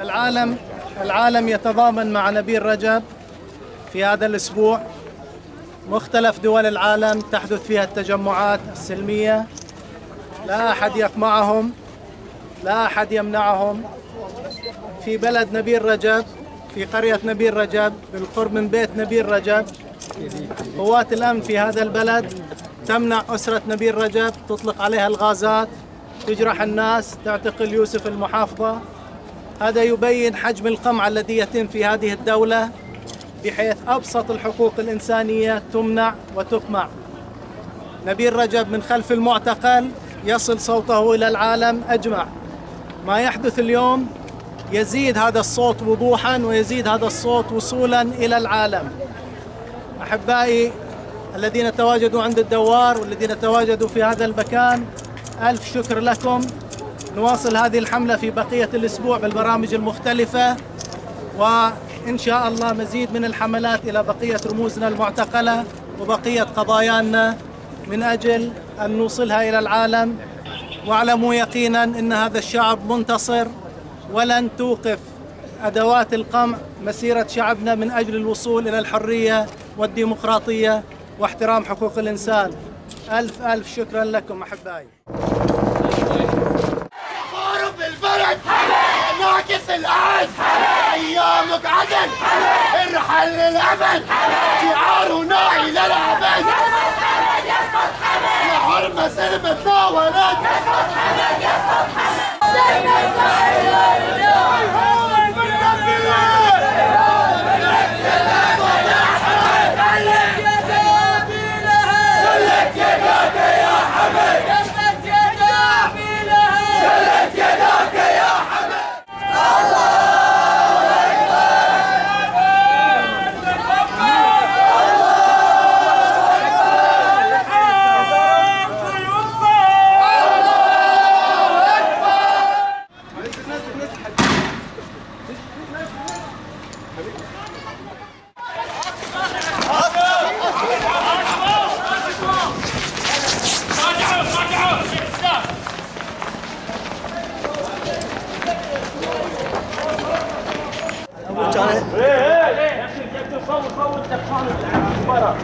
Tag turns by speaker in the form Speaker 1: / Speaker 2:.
Speaker 1: العالم العالم يتضامن مع نبيل رجب في هذا الأسبوع. مختلف دول العالم تحدث فيها التجمعات السلمية. لا أحد يقمعهم لا أحد يمنعهم. في بلد نبيل رجب في قرية نبيل رجب بالقرب من بيت نبيل رجب قوات الأمن في هذا البلد تمنع أسرة نبيل رجب تطلق عليها الغازات تجرح الناس تعتقل يوسف المحافظة. هذا يبين حجم القمع الذي يتم في هذه الدولة بحيث أبسط الحقوق الإنسانية تمنع وتقمع. نبيل رجب من خلف المعتقل يصل صوته إلى العالم أجمع. ما يحدث اليوم يزيد هذا الصوت وضوحا ويزيد هذا الصوت وصولا إلى العالم. أحبائي الذين تواجدوا عند الدوار والذين تواجدوا في هذا المكان ألف شكر لكم. نواصل هذه الحملة في بقية الأسبوع بالبرامج المختلفة وإن شاء الله مزيد من الحملات إلى بقية رموزنا المعتقلة وبقية قضايانا من أجل أن نوصلها إلى العالم. واعلموا يقينا أن هذا الشعب منتصر ولن توقف أدوات القمع مسيرة شعبنا من أجل الوصول إلى الحرية والديمقراطية واحترام حقوق الإنسان. ألف ألف شكرا لكم أحبائي.
Speaker 2: غارب البلد. ناقص الآن أيامك عدل. ارحل للأبد شعارنا إلى الأبد يا حرمة سلمتنا ولد.
Speaker 3: إيه إيه يا أخي صور صور تكفون برا